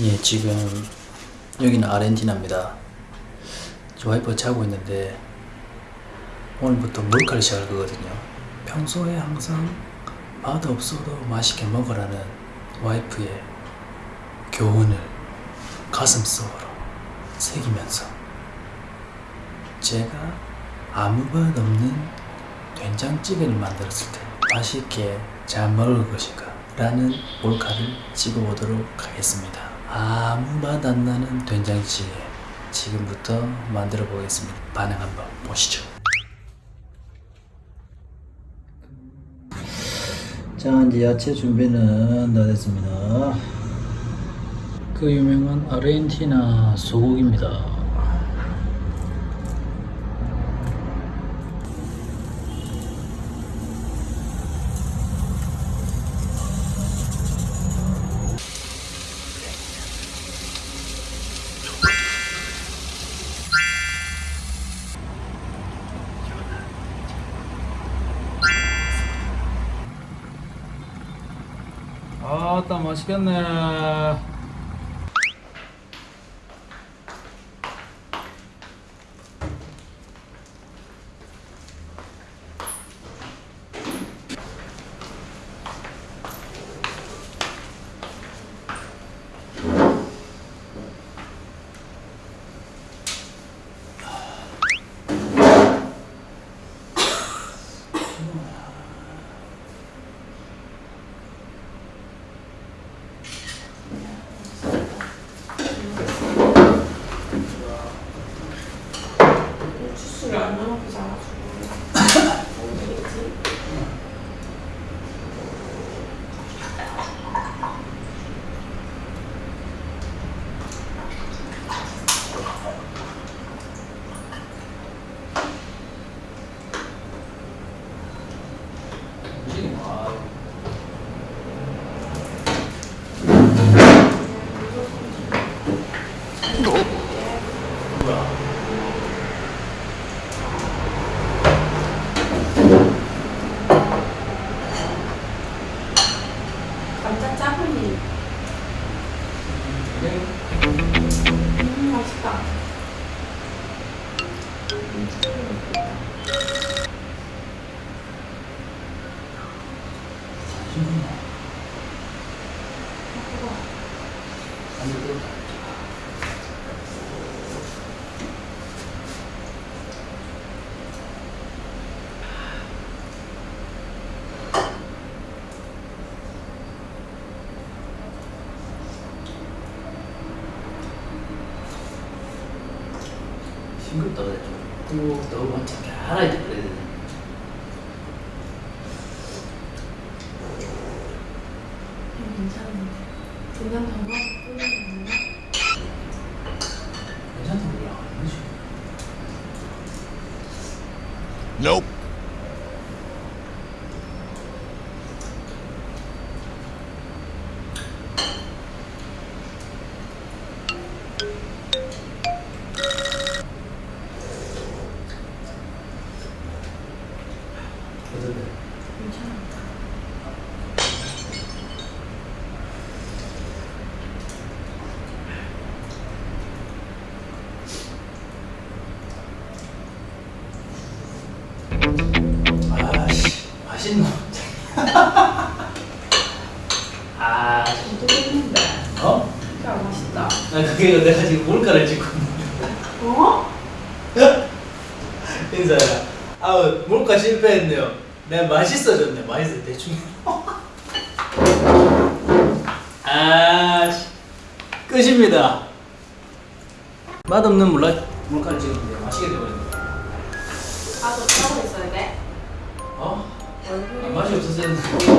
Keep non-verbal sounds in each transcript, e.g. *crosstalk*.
예, 지금 여기는 아르헨티나입니다. 저 와이프가 자고 있는데 오늘부터 몰카를 시작할 거거든요. 평소에 항상 맛 없어도 맛있게 먹으라는 와이프의 교훈을 가슴속으로 새기면서 제가 아무 맛 없는 된장찌개를 만들었을 때 맛있게 잘 먹을 것인가 라는 몰카를 찍어보도록 하겠습니다. 아무 맛 안 나는 된장찌개 지금부터 만들어 보겠습니다. 반응 한번 보시죠. 자 이제 야채 준비는 다 됐습니다. 그 유명한 아르헨티나 소고기입니다. 아따 맛있겠네. 주스를 안 넣어놓고 자가지고. 감 싱겁다 그래 좀. 또 너무 달달하게 그래야 되네. 음, 괜찮은데 그냥? 괜찮다. 아니지. Nope. 괜찮아 맛있노. 아좀 뜨겠는데 어? 진짜 맛있다 아 그게 내가 지금 몰카를 찍고 어? 인사야. 아우 몰카 실패했네요. 내가 맛있어졌네. 맛있어 대충. *laughs* 아 씨. 끝입니다. 맛없는 몰라 몰카를 찍었는데 맛있게 되버렸네. 아너 짜고 있어야 돼? 어? 아, 맛이 없었어요.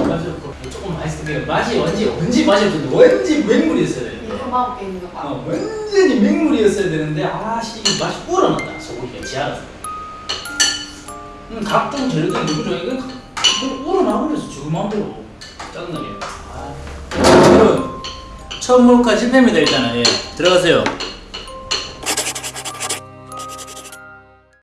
맛이 없고 조금 맛있었는데 맛이 언제 언제 맛이 없었는데 왠지 맹물이었어야 돼. 이거 맛없게 있는 거 봐. 어, 완전히 맹물이었어야 되는데 아씨 이 맛이 우러났다. 소고기가 지알아서 음, 각종 재료들이 좋아 이거 이거 우러나버렸어 지금 마음대로 짜증나게. 아. 여러분 처음 몰카 실패입니다 일단은 예 들어가세요